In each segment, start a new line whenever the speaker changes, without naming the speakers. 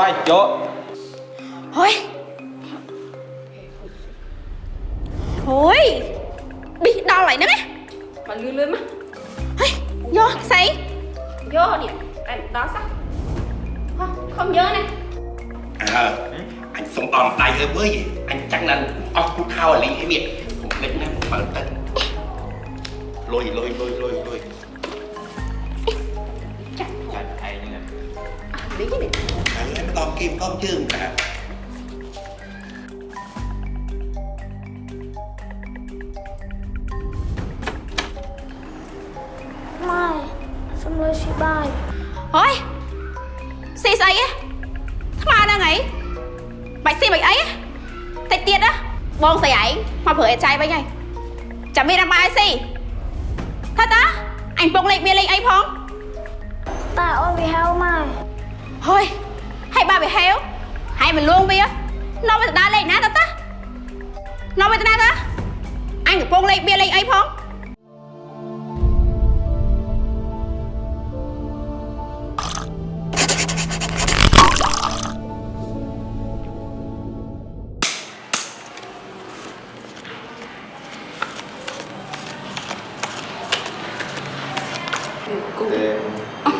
អូយខ្វាយយក
Thôi Thôi Bị đau lại nữa đấy
Mà lươn lươn mà
Thôi Vô xí
Vô đi Anh đó sao Không, không nhớ này
អើអញសុំអំដៃអើវើយអញចាំងដល់អស់គូ
ba bị héo. Hãy mình luôn bia. Nó mới đá lên nát ta. Ta nó mới đá ta. Anh cũng lên bia lên ấy phong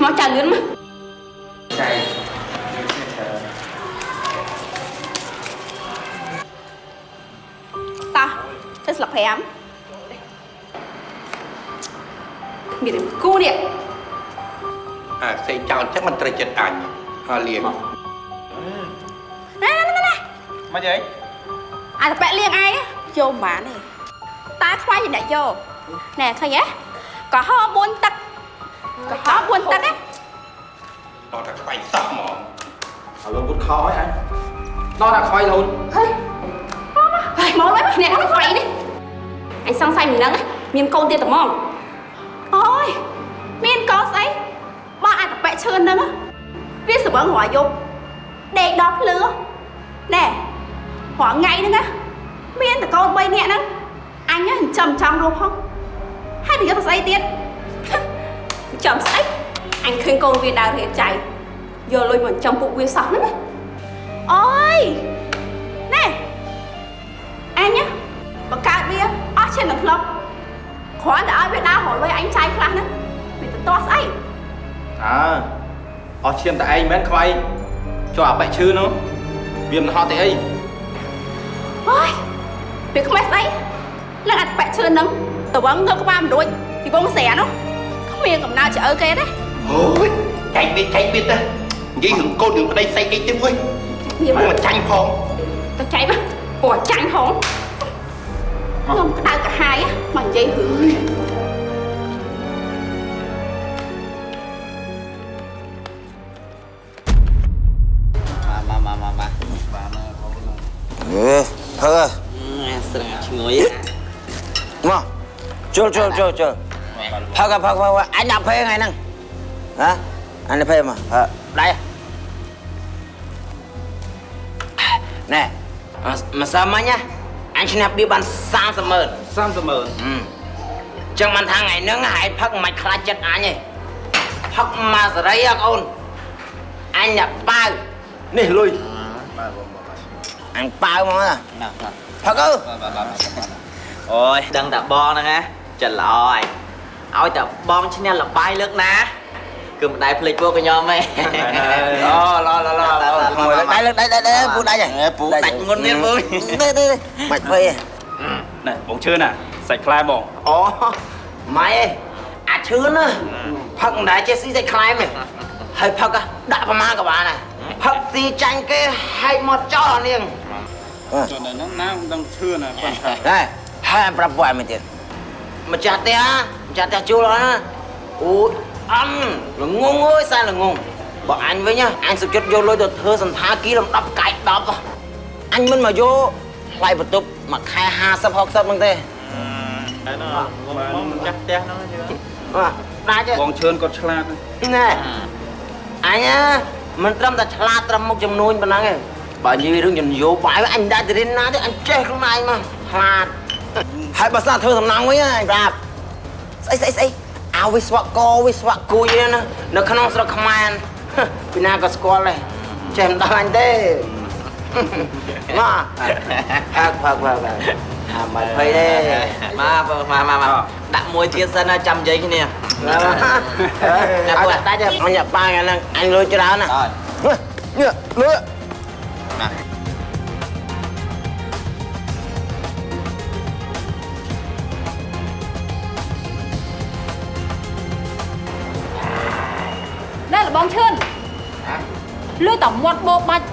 nó chả lướn mà. ហើយលៀង
Nè nè nè nè
មកយាយ
អាតប៉ែលៀងឯងយកមិនបានទេតាខ្វាយជាអ្នកយកណែឃើញទេកុហក4ទឹកកុហក4ទឹកណា
ដល់តែខ្វាយសោះហ្មង
អើលោកពុតខោឲ្យអញដល់តែខ្វាយរហូត
ហើយហើយមកឡើយអ្នកខ្វាយនេះ
អញសង្ស័យមិនដឹងមានកូនទៀតតែហ្មង
អូយមានកោស្អីបើអាតប៉ែឈឿនហ្នឹងណា វាសវឹងរយយប់ដេកដល់ភ្លឺណែព្រោះថ្ងៃហ្នឹងណាមានតកូន3នាក់ហ្នឹងអញហ្នឹងចាំចាំរស់ផងហើយនិយាយទៅស្អីទៀត
ចាំស្អីអញឃើញកូនវាដើររៀបចៃយកលុយមកចំពួកវាសោះហ្នឹងណា
អូយណែអញណាបង្កើតវាអស់ឈាមនឹងធ្លាប់គ្រាន់តែឲ្យវាដើររលុយអញចាយខ្លះហ្នឹងវាទៅតោះស្អី
អើ អស់ឈាមតែឯងមិនខ្វាយចូលអាបែកឈឺនោះវាមិនហត់ទេអី
អូយវាខ្មេះស្អីឡើងអត់ប៉ែកឈឿនហ្នឹងតវងទៅក្បាលមិនរួចពីបងស្រានោះគ្មានកំណើតឆ្អើគេទេ
អូយចែកវាចែកវាទៅនិយាយរឿងកូនរឿងប្តីស្អីអីទៀតមួយ
ញៀម
មកចាញ់ផង
ទៅចៃមកអូចាញ់ហង
ខ្ញុំក្តៅកាហាយមកនិយាយរឿង
អឺផើ
ស្រងាឈ្ងុយ
មកចូលចូលចូលចូលផើកផើកផើកអញដាក់ភេថ្ងៃហ្នឹងហ៎អញដាក់ភេមកផើដៃណែមកសាមិញណាអញឈ្នះបៀបាន30ម៉ឺន
30ម៉ឺន
អឺចឹងមិនថាថ្ងៃហ្នឹងហែកផឹកមិនខ្លាចចិត្តអញទេផឹកមកសេរីហ៎កូនអញដាក់ប៉ាវនេះលុយ អញប៉ាវមកណា
ណា
ផឹកអើ
អូយដឹងតែបងហ្នឹងណាចិត្តល្អហើយឲ្យតែបងឈ្នះលបាយលើកណាគឺមិនដែលភ្លេចពួកខ្ញុំទេអូឡឡឡឡ
មួយលើកដៃលើកដៃដៃដៃពូដៃហ៎
ពូដាច់ងុនទៀតពូ
ទេទេមិនភ័យ
ណែបងឈឿនណាសាច់ខ្លែបង
អូម៉ៃអាចឈឿនណាផឹកមិនដែរចេះស៊ីសាច់ខ្លែមទេ ហើយផឹកដាក់ប្រមាណក៏បានដែរផឹកស៊ីចាញ់គេហែកមកចោលអានាង
ចុះនៅហ្នឹងណាមិនដឹងឈឿនណាប៉ុន្តែ
ដែរហើយប្រាប់ពួកឯងមែនទៀតម្ចាស់ផ្ទះម្ចាស់ផ្ទះជួលណាអូយអំល្ងងអើយសែនល្ងងបើអញវិញអញសុខចិត្តយកលុយទៅធ្វើសន្តាគារលំដាប់កាយ10អញមិនមកយកថ្លៃបន្ទប់មួយខែ50 60ហ្នឹងទេ
តែណោះបងមិនចាស់ផ្ទះហ្នឹងជឿ
បាទដាច់ទេ
បងឈឿនគាត់ឆ្លាតណាស់
ណែ អញណាមិនត្រឹមតែឆ្លាតត្រឹមមុខចំនួនប៉ុណ្ណឹងទេបើនិយាយរឿងនយោបាយអញដាច់ទៅរៀនណាទេអញចេះខ្លួនឯងមកឆ្លាតហើយបើសិនធ្វើសំណងវិញអញប្រាប់ស្អីស្អីស្អីអោវិស្វករវិស្វគួយណានៅក្នុងស្រុកខ្មែរពីណាក៏ស្គាល់ដែរចេះមិនដឹងអញទេមកផឹកផឹកផឹកផឹកអាមកភ័យទេ
មកបងមកមកមក ដាក់មួយទៀតសិនណាចាំនិយាយគ្នា
ឲ្យតែដាច់អញប៉ាងអាហ្នឹងអញលុយច្រើនណា
អត់
នេះលុយ
ណែលបងឈឿនលុយតមាត់បោបាច់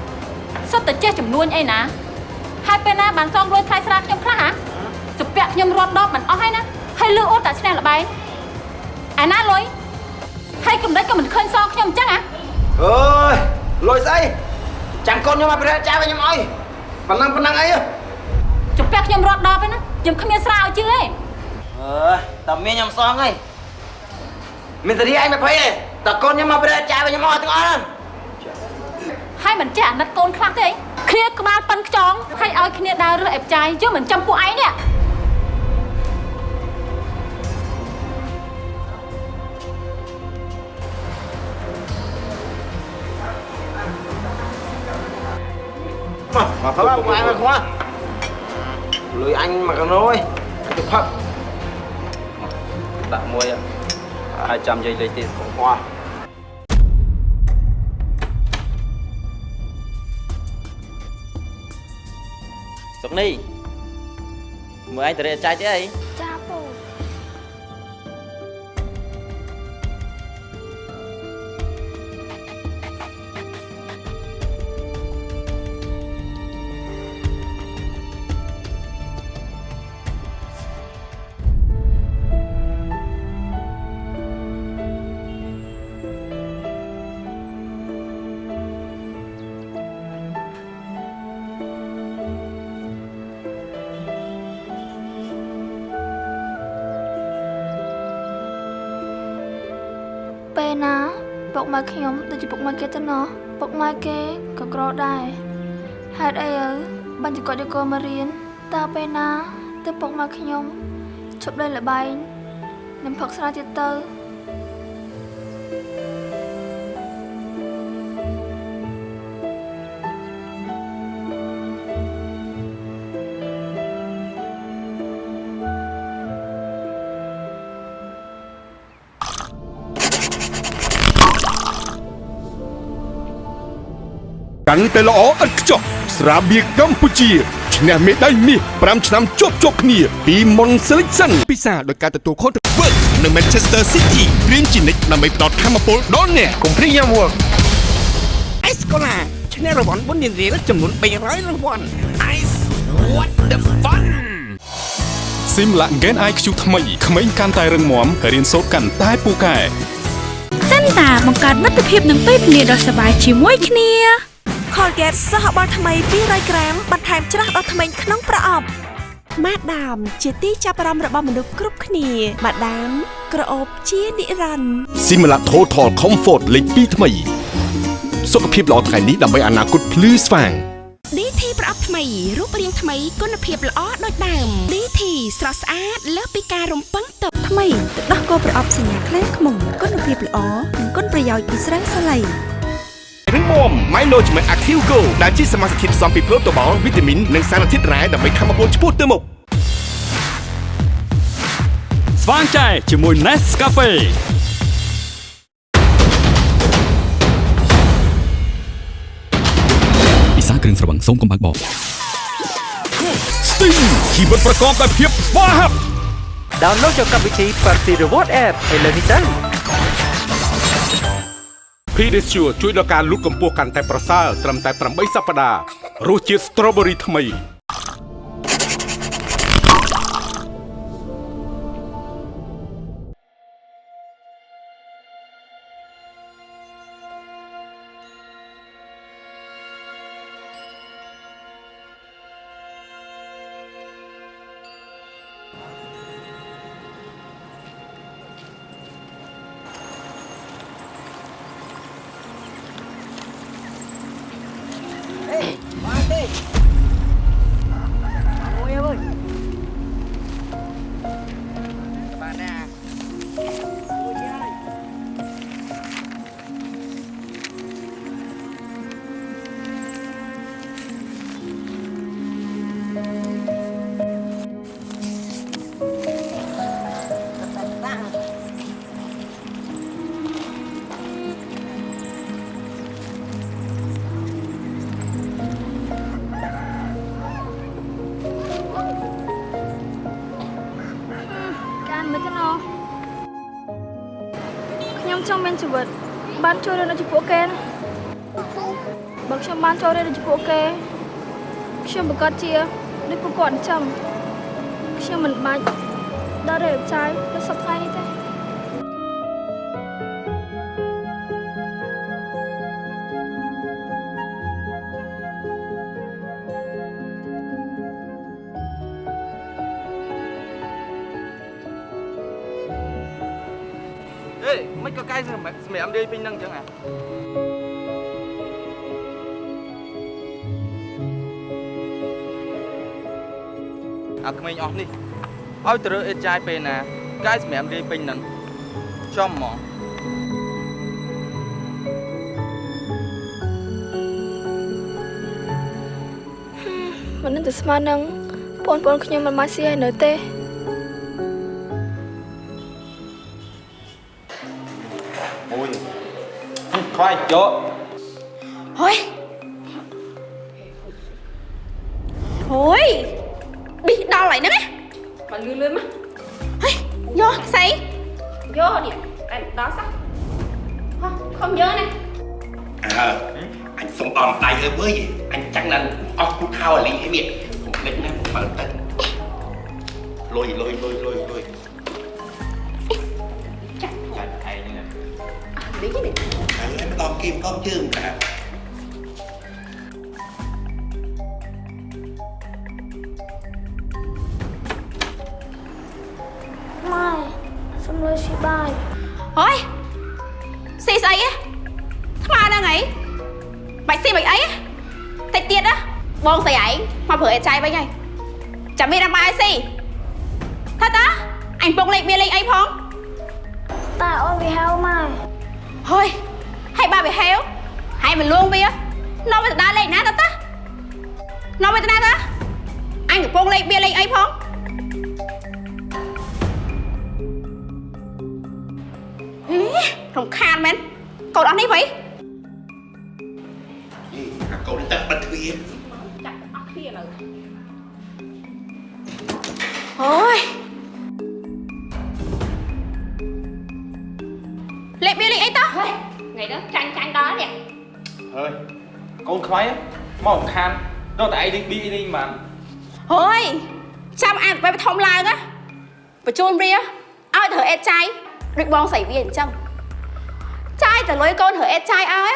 សុទ្ធតែចេះចំនួនអីណាហើយពេលណាបានសងលុយថ្លៃស្រាខ្ញុំខ្លះហ៎សុភ័ក្រខ្ញុំរត់ដបមិនអស់ហើយណា ហើយលឺអូតតែឈ្នះល្បែងអាណាលុយហើយកំដេចក៏មិនឃើញសងខ្ញុំអញ្ចឹងហ៎
អើយលុយស្អីចាំកូនខ្ញុំមកប្រែចាយឲ្យខ្ញុំអើយប៉ុណ្ណឹងប៉ុណ្ណឹងអី
សុភ័ក្រខ្ញុំរត់ដបហើយណាខ្ញុំគ្មានស្រាឲ្យជឿទេ
អើយតើមានខ្ញុំសងហើយមានសេរីអញមកភ័យទេតើកូនខ្ញុំមកប្រែចាយឲ្យខ្ញុំអស់ទាំងអស់ហ្នឹង
ហើយមិនចេះអាណិតកូនខ្លះទេអីគ្នាក្បាលប៉ិនខ្ចងហើយឲ្យគ្នាដើររើសអេបចាយយកមិនចំពួកឯងនេះ
មកមកផឹកមកអញមកខ្វះលុយអញមកកណូឯងទៅផឹក
ដាក់មួយហើយចាំនិយាយលេខទៀត
ខ្វះ
សុកនេះមើលឯងទៅរៀបចាយទេអី
ចា ពុកម៉ែខ្ញុំដូចជាពុកម៉ែគេទៅណោះពុកម៉ែគេក៏ក្រដែរហេតុអីឪបាញ់ចគាត់យកកូនមករៀនតើពេលណាទៅពុកម៉ែខ្ញុំឈប់លេងល្បែងនឹងផឹកស្រាទៀតទៅ
កាន់តែល្អឥតខ្ចោះស្រាបៀរកម្ពុជាឈ្នះមេដាយមាស5ឆ្នាំជាប់ជាប់គ្នាពី Mon Selection ពិសាដោយការទទួលខុសត្រូវ Work នៅ Manchester City រៀនជានិច្ចដើម្បីផ្ដល់ធម៌ពលដល់អ្នកកុំព្រីយ៉ាំ Work
អេសកូឡាឈ្នះរង្វាន់បុណ្យរៀលចំនួន300រង្វាន់ Ice what the fun
Simla Gen IQ ថ្មីក្មេងកាន់តែរឹងមាំរៀនសូត្រកាន់តែពូកែ
សិនតាបង្កើតមិត្តភាពនឹងពេលវេលាដ៏សប្បាយជាមួយគ្នា
Colgate សហបាល់ថ្មី200ក្រាមបន្ថែមច្រាស់ដល់ធ្មេញក្នុងប្រអប់ម៉ាដាម ជាទីចាប់អារម្មណ៍របស់មនុស្សគ្រប់គ្នាម៉ាដាម ក្រអូបជានិរន្តរ៍
Simla Total Comfort លេខ2ថ្មី សុខភាពល្អថ្ងៃនេះដើម្បីអនាគតភ្លឺស្វាង
DT ប្រអប់ថ្មីរូបរាងថ្មីគុណភាពល្អដូចដើម DT ស្រស់ស្អាតលើសពីការរំពឹងទុក
ថ្មីទឹកដោះគោប្រអប់សញ្ញាខ្លាំងខ្មុំគុណភាពល្អនិងគុណប្រយោជន៍ពីស្រាសាឡៃ
រឹងមាំ Milo ជាមួយ Active Go ដែលជាសមាសធាតុផ្សំពីប្រូតូបាល់វីតាមីននិងសារធាតុរ៉ែដើម្បីធម្មពលឆ្ពោះទៅមុខ
ស្វាងចែជាមួយ Nescafe ពិសាគ្រឿងស្រវឹងសូមកុំបាក់បោ
Sting ជីវិតប្រកបដោយភាពស្វាហាប់
Download យកកម្មវិធី Party Reward App ឥឡូវនេះទៅ
Pedicure ជួយដល់ការលូតកម្ពស់កាន់តែប្រសើរត្រឹមតែ8សប្តាហ៍រសជាតិ Strawberry ថ្មី
Hey! គេខ្ញុំប្រកាសជាដូចពួកគាត់អញ្ចឹងខ្ញុំមិនបាច់ដល់រៀបចាយនៅសប្តាហ៍នេះទេ
អេមិនក៏កាយសម្រាប់សម្រាប់រាយពេញហ្នឹងអញ្ចឹងអា អាក្មេងអស់នេះឲ្យទៅរើអេតចាយពេលណាកាយសម្រាប់រាយពេញហ្នឹងចំហ្មង
មិននឹងទៅស្មាននឹងបងប្អូនខ្ញុំមិនមកស៊ីឲ្យនៅទេ
អូយខ្វាយយក
ស៊ី
ស្អី
ហ៎
ថ្មហ្នឹងអីបាច់ស៊ីបាច់អីហ៎តិចទៀតណាបងស្រីឯងមកប្រើអេតចាយវិញហើយចាំមានអាបាយស៊ីថាតាអញពងលេខមានលេខអីផង
តែអូនវាហៅម៉ែ
ហុយហើយបើវាហេវហើយមិនលួងវានាំវាទៅដើរលេខណាតើតានាំវាទៅណាតាអញកំពុងលេខមានលេខអីផងហេ រំខានមែនកូនអស់នេះវិញ
អាកូនទឹកបិទទ្វារ
ចាក់អស់គ្នាឥឡូវ
អូយលេខមានលេខអីតោះ
ថ្ងៃហ្នឹងចាញ់ចាញ់ដល់នេះ
ហើយកូនខ្វាយមករំខានដល់តែឯងលេងប៊ីនេះបាន
ហើយចាំអានទៅធំឡើងណាបញ្ជូនវាឲ្យទៅអេតចាយដូចបងស្រីវាអញ្ចឹងចា យទៅលុយកូនទៅអេតចាយឲ្យ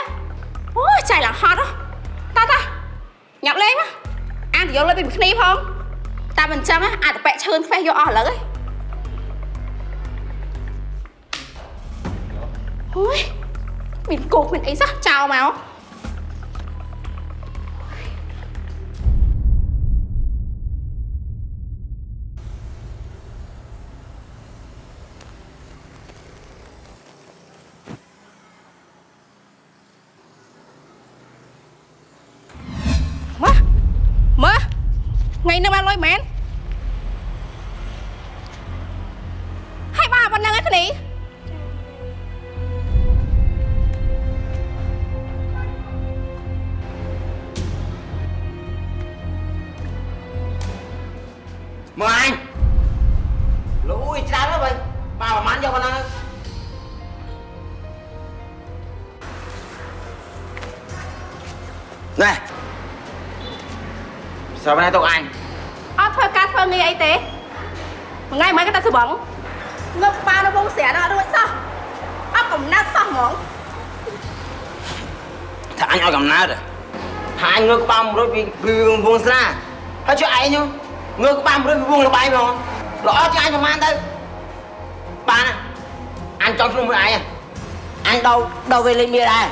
អូយចាយឡើងហត់ហ៎តោះតោះញ៉ាំលេងមកអានទៅយកលុយពីមួយគ្នាផងតែមិនអញ្ចឹងណាអាចទៅបែកឈឿនខ្វេះយកអស់ឥឡូវហ៎អូយមានគោកមានអីសោះចោលមក
សើបណែទុកអញ
អត់ធ្វើការធ្វើងារអីទេមួយថ្ងៃមិនក៏តែស្បង់ងើបប៉ានៅវងស្រាដល់រួចសោះអត់កំណាត់សោះហ្មង
ថាអញឲ្យកំណើតហ៎ថាអញងើក្បាលមួយរួចពីពីវងស្រាហើយជួយឯងហ្នឹងងើក្បាលមួយរួចពីវងលបាយហ្មងល្អជាងអញប្រហែលទៅបានណាអញចង់ខ្លួនមួយឯងហ៎អញដោដោវេលេងមានដែរ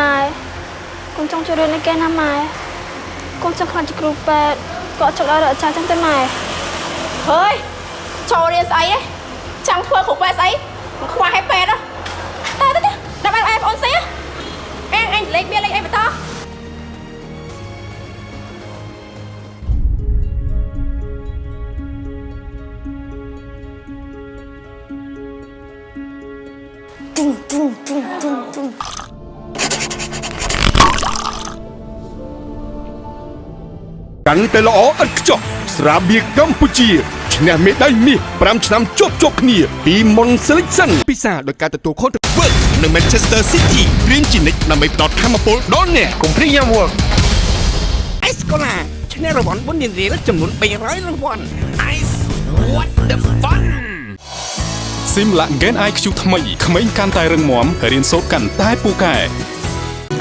ម៉ែកូនចង់ចូលរៀននៅគេណាម៉ែកូនចង់ខ្លាចជាគ្រូពេទ្យក៏អត់ចង់ដល់រកអាចារ្យចឹងទេម៉ែ
ហើយចូលរៀនស្អីហ៎ចង់ធ្វើគ្រូពេទ្យស្អីមិនខ្វះឲ្យពេទ្យហ៎តើទៅទៅដល់ឲ្យបងអូនស៊ីហ៎អេអញលេខមានលេខអីបន្ត
កាន់តែល្អឥតខ្ចោះស្រាបៀរកម្ពុជាឈ្នះមេដាយមាស5ឆ្នាំជាប់ជាប់គ្នា ពី Mon Selection ពិសាដោយការទទួលខុសត្រូវ Work នៅ Manchester City រៀនជានិច្ចដើម្បីផ្ដល់ធម៌ពលដល់អ្នកកុំព្រីយ៉ាំ Work
អេសកូឡាឈ្នះរង្វាន់បុណ្យរៀលចំនួន300រង្វាន់ Ice what the fun
ស៊ីមឡាក់ Gen IQ ថ្មីក្មេងកាន់តែរឹងមាំរៀនសូត្រកាន់តែពូកែ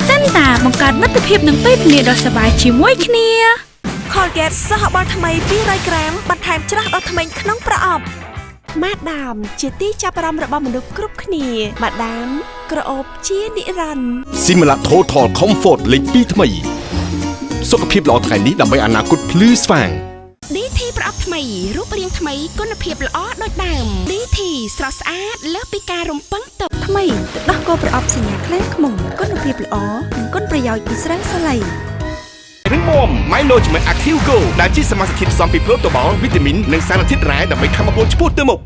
សិនតាបង្កើតមិត្តភាពនឹងពេលវេលាដ៏សប្បាយជាមួយគ្នា
Colgate សហបាល់ថ្មី200ក្រាមបន្ថែមច្រាស់ដល់ធ្មេញក្នុងប្រអប់ម៉ាដាម ជាទីចាប់អារម្មណ៍របស់មនុស្សគ្រប់គ្នាម៉ាដាម ក្រអូបជានិរន្តរ៍
Similac Total Comfort លេខ2ថ្មី សុខភាពល្អថ្ងៃនេះដើម្បីអនាគតភ្លឺស្វាង
DT ប្រអប់ថ្មីរូបរាងថ្មីគុណភាពល្អដូចដើម DT ស្រស់ស្អាតលើសពីការរំពឹងទុកថ្មីទឹកដោះគោប្រអប់សញ្ញាខ្លែងខ្មុំគុណភាពល្អនិងគុណប្រយោជន៍ពីស្រាំងសាឡៃ
រឹងមាំ Mylogement Active Go ដែលជាសមាសធាតុផ្សំពីប្រូតូបាល់វីតាមីននិងសារធាតុរ៉ែដើម្បីធ្វើឲ្យពលឆ្ពោះទៅមុខ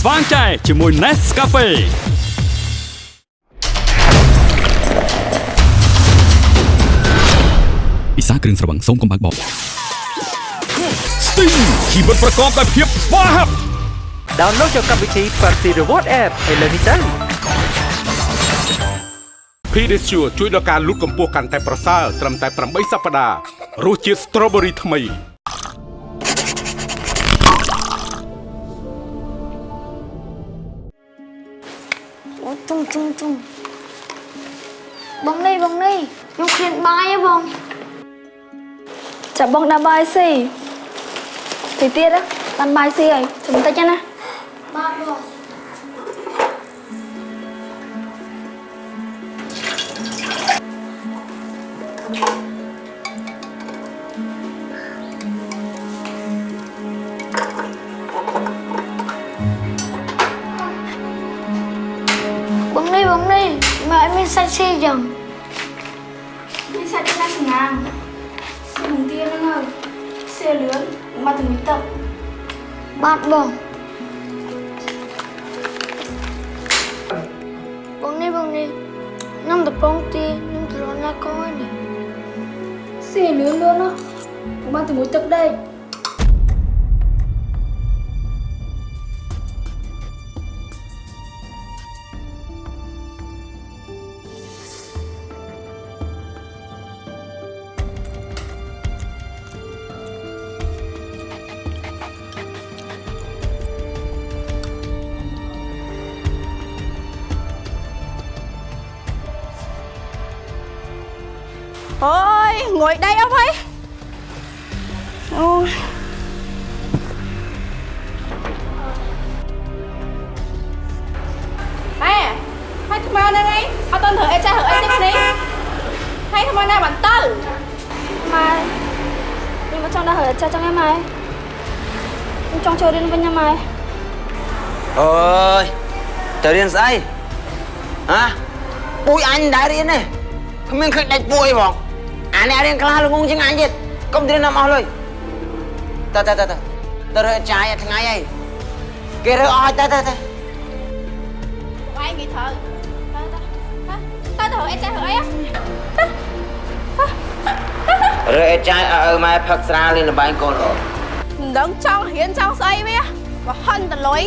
ស្វាងចែជាមួយ Nescafe ពិសាគ្រឿងស្រវឹងសូមកុំបើកបប
Sting ជីវិតប្រកបដោយភាពស្វាហាប់
Download យកកម្មវិធី Party Reward App ឥឡូវនេះទៅ
Pedicure ជួយដល់ការលូតកម្ពស់កាន់តែប្រសើរត្រឹមតែ8សប្តាហ៍រសជាតិ Strawberry ថ្មី
អូជុំជុំជុំបងនេះបងនេះខ្ញុំឃ្លានបាយហ៎បងចាប់បងដាក់បាយស៊ីទីទៀតណាបានបាយស៊ីហើយជុំតិចណាបាទបងបង
អស់ហើយអូយអេហើយថ្មហ្នឹងឯងអត់តន់ធ្វើអីចាស់ធ្វើអីទេនេះហើយថ្មណាបានទៅ
ម៉ែខ្ញុំមកចង់ដល់ហើយចាស់ចឹងឯងម៉ែខ្ញុំចង់ចូលរៀនវិញណាម៉ែ
អើយទៅរៀនស្អីហ៎ពូជអញមិនដែររៀនទេគ្មានឃើញដាច់ពួយហ្មង អានេះរៀនខ្លះល្ងងជាងអញទៀតកុំទៅរៀនណាំអស់លុយតើតើតើតើទៅរើចាយអាថ្ងៃអីគេរើអស់ទៅទៅទៅ
វាយងាយត្រូវទៅទៅទៅទៅអីចាស់ធ្វើអី
រើអេចាយឲ្យឪម៉ែផឹកស្រាលេងលបែងកូនអូន
មិនដឹងចង់រៀនចង់ស្អីវាបើហិនតលុយ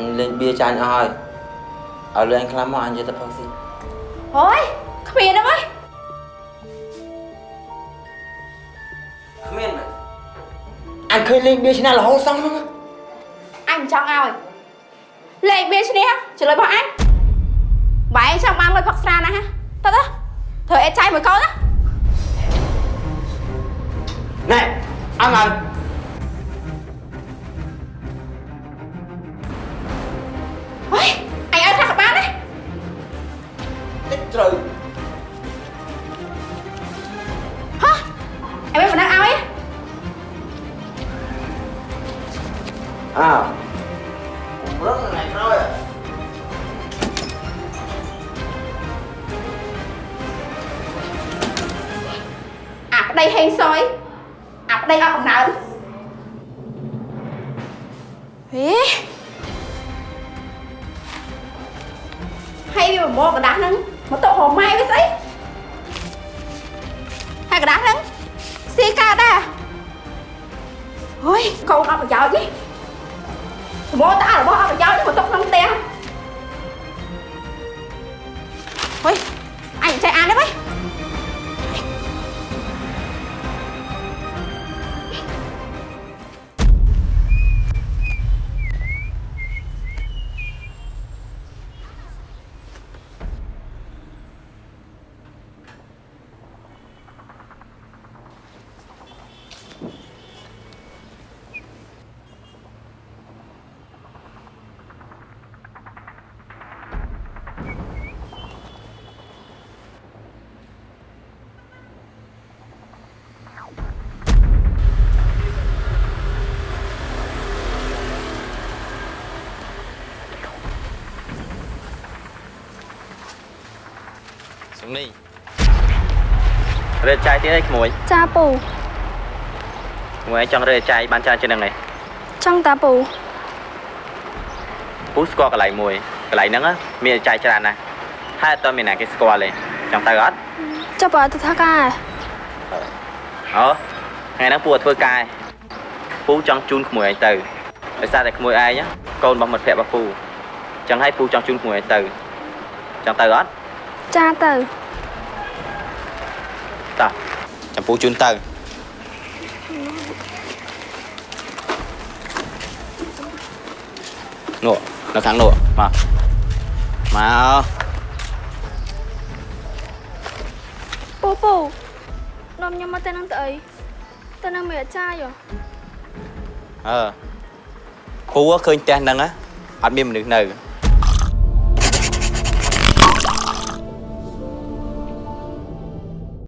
ញលេងបៀចាញ់អស់ហើយឲ្យលេងខ្លាំងមកអញយកទៅផឹកស៊ី
អូយគ្មានទេមើល
គ្មានមែនអញឃើញលេងបៀឆ្នាំរហូតសោះហ្នឹង
អញមិនចង់ឲ្យលេខបៀឈ្នះចលុយរបស់អញបែរចង់បានលុយផឹកស្រាណាហ៎ទៅទៅធ្វើអេចៃមួយកូនណា
ណែអើហើយ
ហុ ប្តីហេងសយអាប្តីអត់កំណើតហេហើយវាមកកដាស់ហ្នឹងមកតោហម៉ែវាស្អីហើយកដាស់ហ្នឹងស៊ីកើតដែរហុយកូនអត់ប្រយោជន៍ទេសមតអារបស់អត់ប្រយោជន៍នេះមកຕົកក្នុងផ្ទះហុយអញចេះអានទេហុ
សុំនេះរើចាយទៀតអីក្មួយ
ចាពូ
ក្មួយឯងចង់រើចាយបានច្រើនជាងហ្នឹងឯង
ចង់តាពូ
ពូស្គាល់កន្លែងមួយកន្លែងហ្នឹងណាមានចាយច្រើនណាស់ហើយអត់ទាន់មានណាគេស្គាល់ទេចង់ទៅអត់
ចាប់បើទៅថាការ
អូថ្ងៃហ្នឹងពូអត់ធ្វើការឯងពូចង់ជូនក្មួយឯងទៅដោយសារតែក្មួយឯងណាកូនរបស់មិត្តភក្តិរបស់ពូចឹងហើយពូចង់ជូនក្មួយឯងទៅចង់ទៅអត់
ចាទៅ
តោះចាំពូជូនទៅនោះនៅខាងនោះមកមក
ពូពូនាំខ្ញុំមកទៅនឹងទៅអីទៅនឹងមានអាចារ្យហ៎
អឺពូឃើញផ្ទះហ្នឹងណាអត់មានមនុស្សនៅ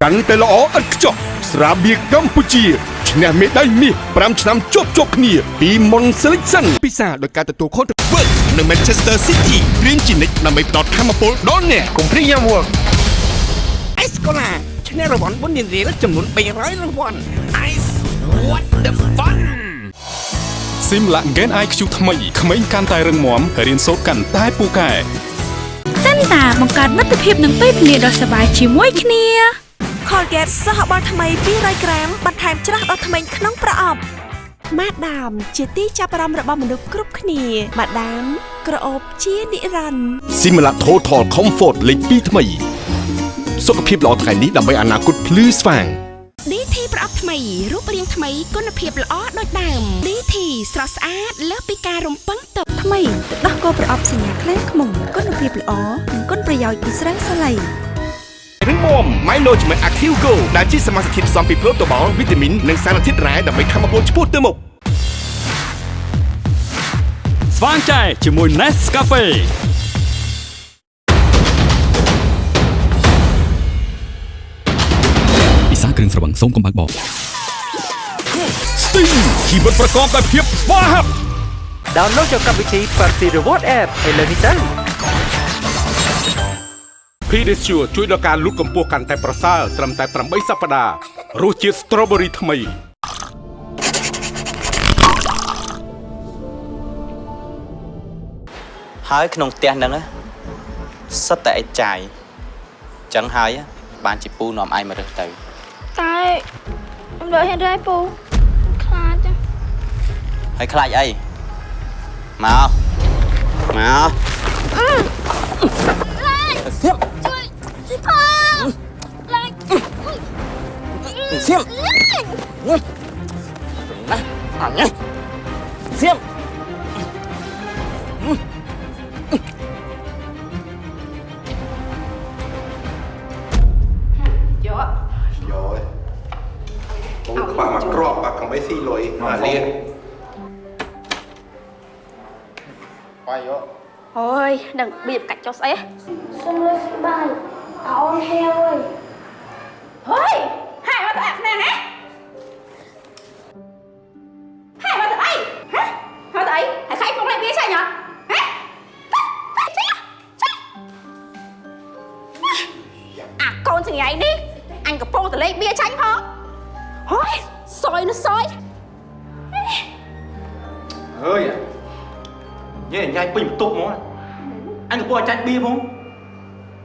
កាន់តែល្អឥតខ្ចោះស្រាបៀរកម្ពុជាឈ្នះមេដាយមាស5ឆ្នាំជាប់ជាប់គ្នា ពី Mon Selection ពិសាដោយការទទួលខុសត្រូវ Work នៅ Manchester City រៀនជានិច្ចដើម្បីផ្ដល់ធម៌ពលដល់អ្នកកុំព្រីយ៉ាំ Work
អេសកូឡាឈ្នះរង្វាន់បុណ្យរៀលចំនួន300រង្វាន់ Ice what the fun
ស៊ីមឡាក់ Gen IQ ថ្មីក្មេងកាន់តែរឹងមាំរៀនសូត្រកាន់តែពូកែ
សិនតាបង្កើតមិត្តភាពនឹងពេលវេលាដ៏សប្បាយជាមួយគ្នា
Colgate សហបាល់ថ្មី200ក្រាមបន្ថែមច្រាស់ដល់ធ្មេញក្នុងប្រអប់ម៉ាដាម ជាទីចាប់អារម្មណ៍របស់មនុស្សគ្រប់គ្នាម៉ាដាម ក្រអូបជានិរន្តរ៍
Similac Total Comfort លេខ2ថ្មី សុខភាពល្អថ្ងៃនេះដើម្បីអនាគតភ្លឺស្វាង
DT ប្រអប់ថ្មីរូបរាងថ្មីគុណភាពល្អដូចដើម DT ស្រស់ស្អាតលើសពីការរំពឹងទុក
ថ្មីទឹកដោះគោប្រអប់សញ្ញាខ្លែងខ្មុំគុណភាពល្អនិងគុណប្រយោជន៍ពីស្រាំងសាឡៃ
រឹងមាំ Mylogement Active Go ដែលជាសមាសធាតុផ្សំពីប្រូតូបាល់វីតាមីននិងសារធាតុរ៉ែដើម្បីធ្វើឲ្យពលឆ្ពោះទៅមុខ
ស្វាងចែជាមួយ Nescafe ពិសាគ្រឿងស្រវឹងសូមកុំបើកបោ
Sting ជីវិតប្រកបដោយភាពស្វាហាប់
Download យកកម្មវិធី Party Reward App ឥឡូវនេះទៅ
Pedicure ជួយដល់ការលូតកម្ពស់កាន់តែប្រសើរត្រឹមតែ8សប្តាហ៍រសជាតិ Strawberry ថ្មី
ហើយក្នុងផ្ទះហ្នឹងណាសិតតែឯចាយចឹងហើយបានជាពូនាំឯងមករើសទៅ
តែខ្ញុំលើហ៊ានរែពូខ្លាចចឹង
ហើយខ្លាចអីមកមក
Xiêm Xiêm À nhé Xiêm Rồi Ông bà mặc rộp
bà cầm bấy xì lối Mà à,
liên Quay vô. អាកំបីស៊ីលុយអាលៀន
បាយយក
អូយដឹងបៀបកាច់ចុះស្អី
សុំលុយស្បាយអូនហេវអើយ
ហេយហើយមកទៅអាខ្នងហ៎ហេយមកទៅអីហ៎មកទៅអីហើយខៃពុកលេបៀចាញ់ហ៎ហ៎អាកូនចង្រៃនេះអញកំពុងតែលេខបៀចាញ់ផងហើយសយនោះសយ
ហើយ ញ៉ែញ៉ៃពេញបន្ទប់ហ្មងអញកំពុងតែចាច់បៀហ្មង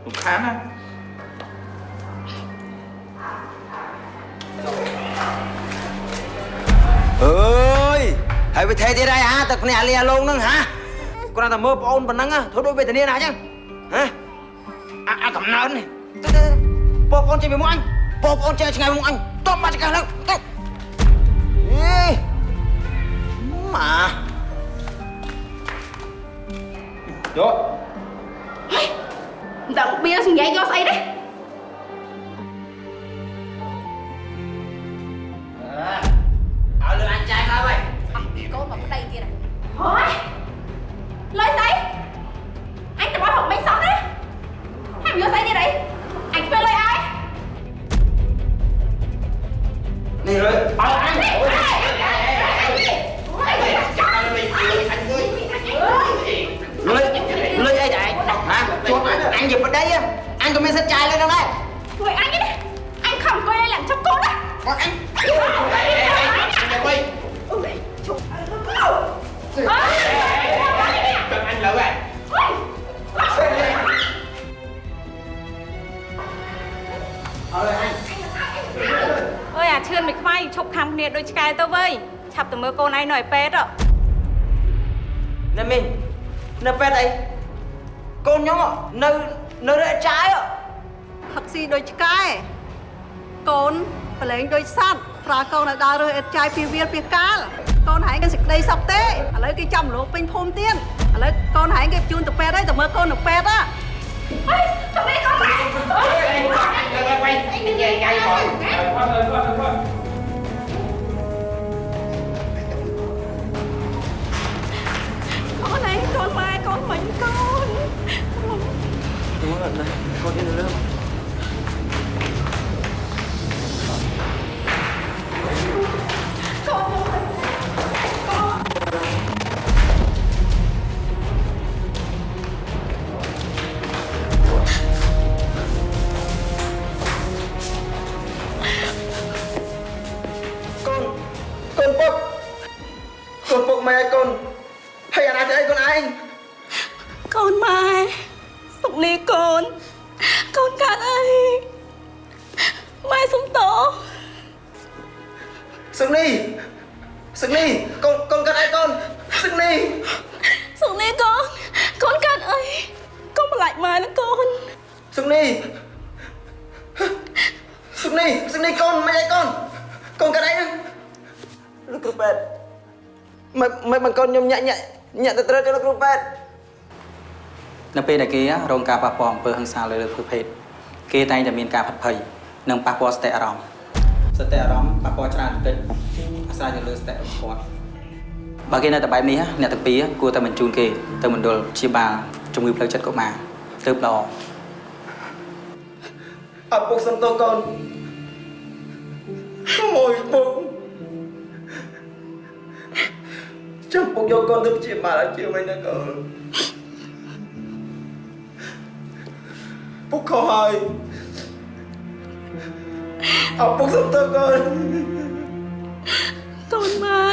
រំខានណា
អើយហើយវិធីទៀតហើយហាទឹកភ្នែកលាលងហ្នឹងហាគ្រាន់តែមើលប្អូនប៉ុណ្ណឹងធ្វើដូចវេទនាណាអញ្ចឹងហាអាអាកំណើននេះទៅទៅបងប្អូនចេញពីមុខអញបងប្អូនចេញឆ្ងាយពីមុខអញតបបាត់ចង្កេះឡើងទៅអេម៉ា
យក
មិនដឹងបៀសង្ញែកយកស្អីទេ
ឲ្យលឿនអញចាយម កហើយកូ
នមកប្តីទៀតហើយលុយស្អីអញទៅមកហុកមិនសោះណាហើយយកស្អីទៀតអីអញធ្វើលុយឲ្យ
នេះលឿនឲ្យអញ លុយលុយអីដែរ ណាជួបអញជាប្តីអញក៏មានសិទ្ធិចាយលុយហ្នឹងដែរ
ធ្វើអញទេអញខំអង្គុយឲ្យឡើងចាប់កូនណា
គាត់អញ
អញទៅវិញ
ជុំអើយ
ទឹកអញលើ
កែទៅវើយឆាប់ទៅមើលកូនឯងនៅឯពេទ្យហ៎
ណែមីងនៅពេទ្យអីកូនខ្ញុំនៅនៅរែកចាយ
ផឹកស៊ីដូចឆ្កែកូនប្រឡែងដូចសត្វប្រើកូនឲ្យដើររើសអិតចាយពីវាលពីកាលកូនហែងគេសេចក្តីសុខទេឥឡូវគេចាំលោកពេញភូមិទៀតឥឡូវកូនហែងគេបញ្ជូនទៅពេទ្យហើយទៅមើលកូននៅពេទ្យហ៎
អើយទៅនេះកូនមកអើយ
អញលើវិញនិយាយកាយបង
កូនឯងកូនម៉ែកូនមិញកូន
មើលណាកូននេះលើកូ ខ្ញុំញាក់ញាក់ញាក់ទៅត្រូវទៅលោកគ្រូពេទ្យ
នៅពេលដែលគេរងការប៉ះពាល់អំពើហិង្សាលើលើភេទគេតែងតែមានការផិតភ័យនិងប៉ះពាល់សតិអារម្មណ៍សតិអារម្មណ៍ប៉ះពាល់ច្រើនតិចអាស្រ័យទៅលើសតិរបស់គាត់បើគេនៅតែបែបនេះអ្នកទាំងពីរគួរតែបញ្ជូនគេទៅមណ្ឌលព្យាបាលជំងឺផ្លូវចិត្តកុមារទើបល្អ
អពុកសំទោសកូន ចាំពុកយកកូនទៅព្យាបាលឲ្យជាវិញណាកូនពុកខុសហើយអពុកសំទោសកូន
កូនម៉ែ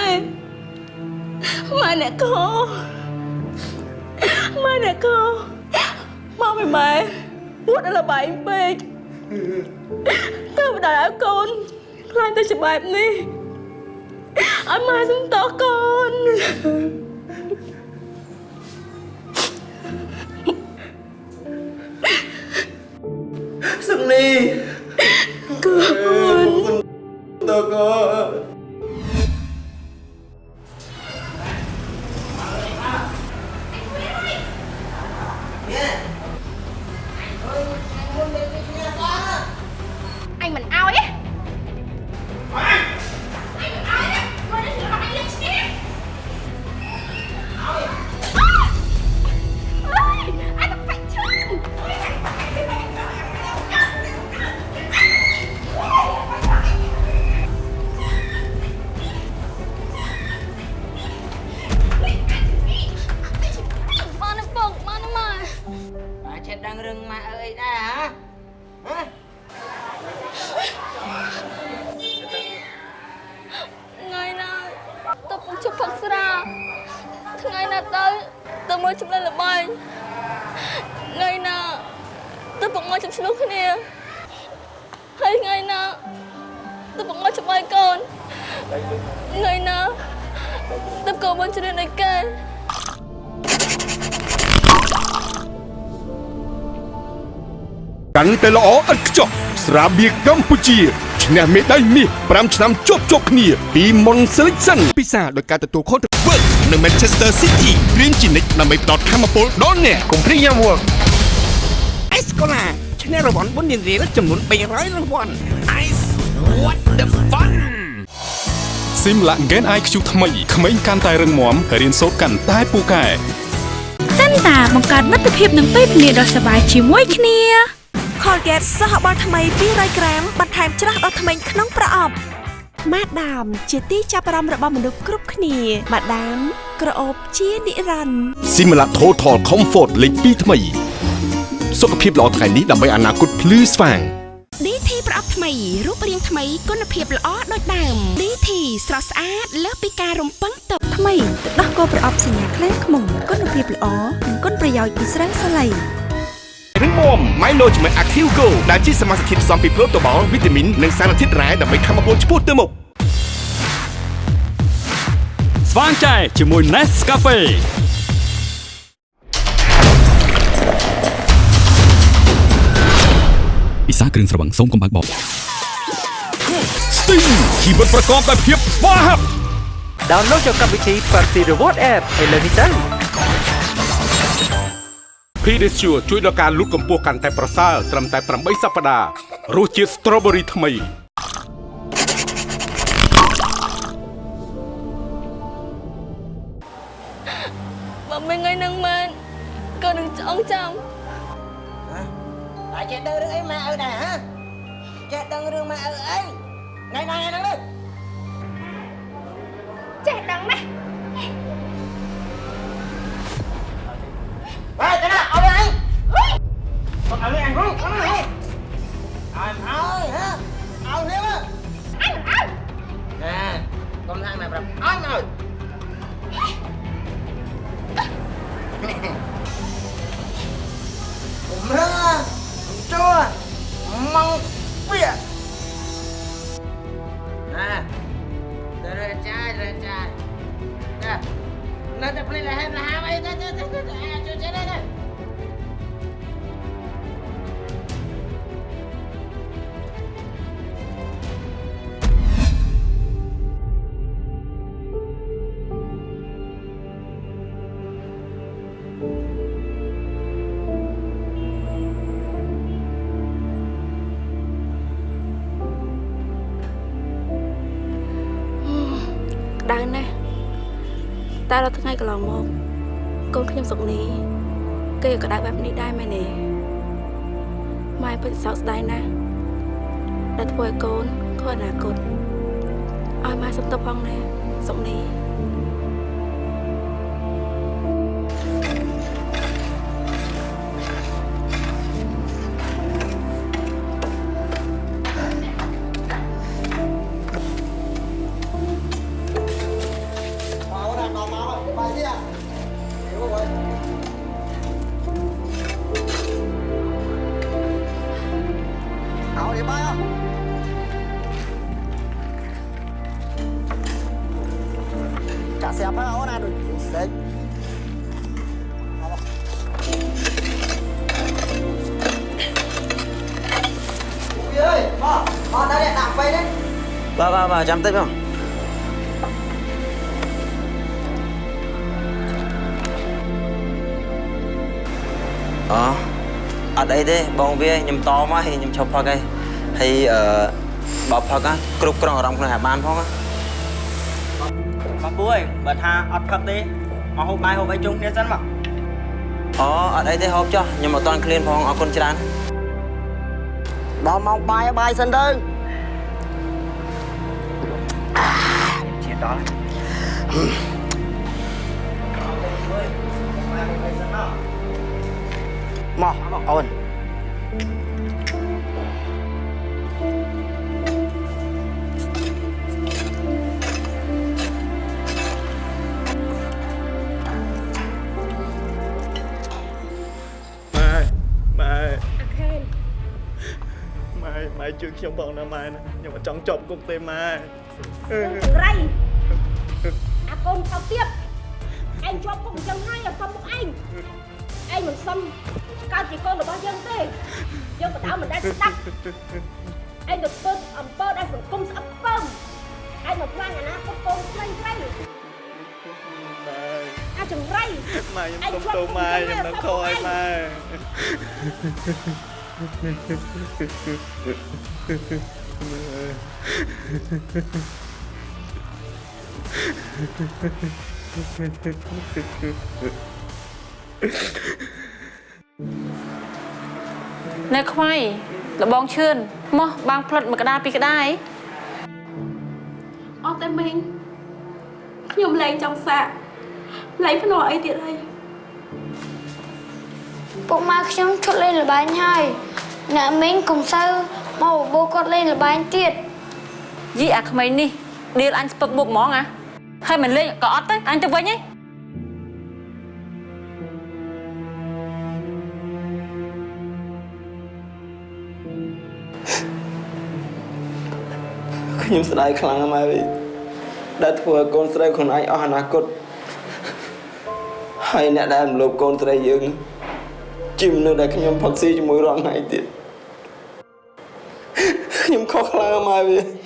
ម៉ែអ្នកកូម៉ែអ្នកកូមកពីម៉ែពួតដល់លបែងពេកទៅបដៅឲ្យកូនខ្លាញ់ទៅជាបែបនេះឲ្យម៉ែសុំតោះកូន
សឹកនេះ
កូន ម៉ាអើអីដែរហ៎ហ៎
ថ្ងៃណាតពុកជប់ផឹកស្រាថ្ងៃណាទៅទៅមើលចំណិនល្បែងថ្ងៃណាទៅពុកមកជប់ឆ្លុះគ្នាហើយថ្ងៃណាទៅពុកមកជាមួយកូនថ្ងៃណាទៅកូនមកជ្រឿនឯកែ
កាន់តែល្អឥតខ្ចោះស្រាបៀរកម្ពុជាឈ្នះមេដាយមាស5ឆ្នាំជាប់ជាប់គ្នាពី Mon Selection ពិសាដោយការទទួលខុសត្រូវ Work នៅ Manchester City រៀនជានិច្ចដើម្បីផ្ដល់ធម៌ពលដល់អ្នកកុំព្រីយ៉ាំ Work
អេសកូឡាឈ្នះរង្វាន់បុណ្យរៀលចំនួន300រង្វាន់ Ice what the fun
ស៊ីមឡាក់ Gen IQ ថ្មីក្មេងកាន់តែរឹងមាំរៀនសូត្រកាន់តែពូកែ
សិនតាបង្កើតមិត្តភាពនឹងពេលវេលាដ៏សប្បាយជាមួយគ្នា Colgate សហបាល់ថ្មី200ក្រាមបន្ថែមច្រាស់ដល់ធ្មេញក្នុងប្រអប់ម៉ាដាម ជាទីចាប់អារម្មណ៍របស់មនុស្សគ្រប់គ្នាម៉ាដាម ក្រអូបជានិរន្តរ៍
Simla Total Comfort លេខ2ថ្មី សុខភាពល្អថ្ងៃនេះដើម្បីអនាគតភ្លឺស្វាង
DT ប្រអប់ថ្មីរូបរាងថ្មីគុណភាពល្អដូចដើម DT ស្រស់ស្អាតលើសពីការរំពឹងទុកថ្មីទឹកដោះគោប្រអប់សញ្ញាខ្លាំងខ្មុំគុណភាពល្អនិងគុណប្រយោជន៍ពីស្រាសាឡៃ
រឹងមាំ Milo ជាមួយ Active Go ដែលជាសមាសធាតុផ្សំពីប្រូតូបាល់វីតាមីននិងសារធាតុរ៉ែដើម្បីធម្មពលឆ្ពោះទៅមុខ
ស្វាងចែជាមួយ Nescafe ពិសាគ្រឿងស្រវឹងសូមកុំបើកបប
Sting ជីវិតប្រកបដោយភាពស្វាហាប់
Download យកកម្មវិធី Party Reward App ឥឡូវនេះទៅ
Pedicure ជួយដល់ការលូតកម្ពស់កាន់តែប្រសើរត្រឹមតែ8សប្តាហ៍រសជាតិ Strawberry ថ្មី
បើមិនថ្ងៃហ្នឹងមែនក៏នឹងឆ្អងចាំ
តែចេះដឹងរឿងអីម៉ែឪដែរហ៎ចេះដឹងរឿងម៉ែឪអីថ្ងៃណាថ្ងៃហ្នឹងទៅ
ចេះដឹងណាស់
Ê, cái nào, ao đây
anh. តែដល់ថ្ងៃកន្លងមកកូនខ្ញុំសុកនេះគេក៏ក្តៅបែបនេះដែរមែនទេម៉ែពិតសោកស្ដាយណាស់ដែលធ្វើឲ្យកូនខកអនាគតឲ្យម៉ែសុំទោសផងណាសុកនេះ
Bà bà bà chăm tích không? Ờ អត់អីទេបងវាខ្ញុំតមកហើយខ្ញុំឈប់ផឹកហើយហើយអឺបើផឹកណាគ្រប់គ្រងអារម្មណ៍ខ្លួនឯងបានផងណាបងពូអើយបើថាអត់ផឹកទេមកហូបបាយហូបអីជុំគ្នាសិនមកអូអត់អីទេហូបចុះខ្ញុំអត់តាន់ឃ្លានផងអរគុណច្រើន
ដល់មកបាយបាយសិនទៅ មកអូនម៉ែ
ជួយខ្ញុំផងណាម៉ែណាខ្ញុំអត់ចង់ចប់គុកទេម៉ែ
អឺរៃ កូនថោកទៀតឯងជាប់គុកអញ្ចឹងហើយឲ្យសុំមុខឯងឯងមិនសុំកើតជាកូនរបស់យើងទេយើងបដៅមិនដែលស្ដាប់ឯងទៅធ្វើអំពើដែលសង្គមស្អប់ខ្ពើមឯងមកខ្លាញ់អនាគតកូនស្រីស្រី
ម៉ែ
អាចង្រៃ
ម៉ែខ្ញុំសុំទោសម៉ែខ្ញុំនឹងខកឲ្យម៉ែ
នៅខ្វាយលបងឈឿនមកបាងផ្លិតមួយកដាពីរក្តាយ
អត់តែមីងខ្ញុំលែងចង់សាកលែងភ្នាល់អីទៀតហើយ
ពុកម៉ែខ្ញុំឈប់លេងល្បែងហើយអ្នកមីងកុំសូវមកបបោគាត់លេងល្បែងទៀត
យីអាក្មេងនេះដៀលអញស្ពឹកមុខហ្មងអា ហើយមិនលេងក៏អត់ទៅអញទៅវិញហី
ខ្ញុំស្ដាយខ្លាំងណាស់ម៉ែវិញដែលធ្វើឲ្យកូនស្រីខ្លួនឯងអស់អនាគតហើយអ្នកដែលរំលោភកូនស្រីយើងជាមនុស្សដែលខ្ញុំផឹកស៊ីជាមួយរាល់ថ្ងៃទៀតខ្ញុំខុសខ្លាំងណាស់ម៉ែវិញ
ខ្ញុំ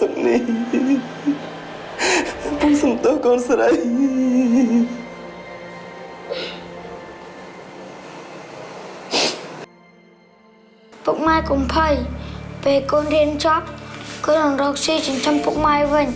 សំទោសសុកនេះ
អពុកសំទោសកូនស្រី
ពុកម៉ែកុំភ័យពេលកូនរៀនចប់កូននឹងរកស៊ីចិញ្ចឹមពុកម៉ែវិញ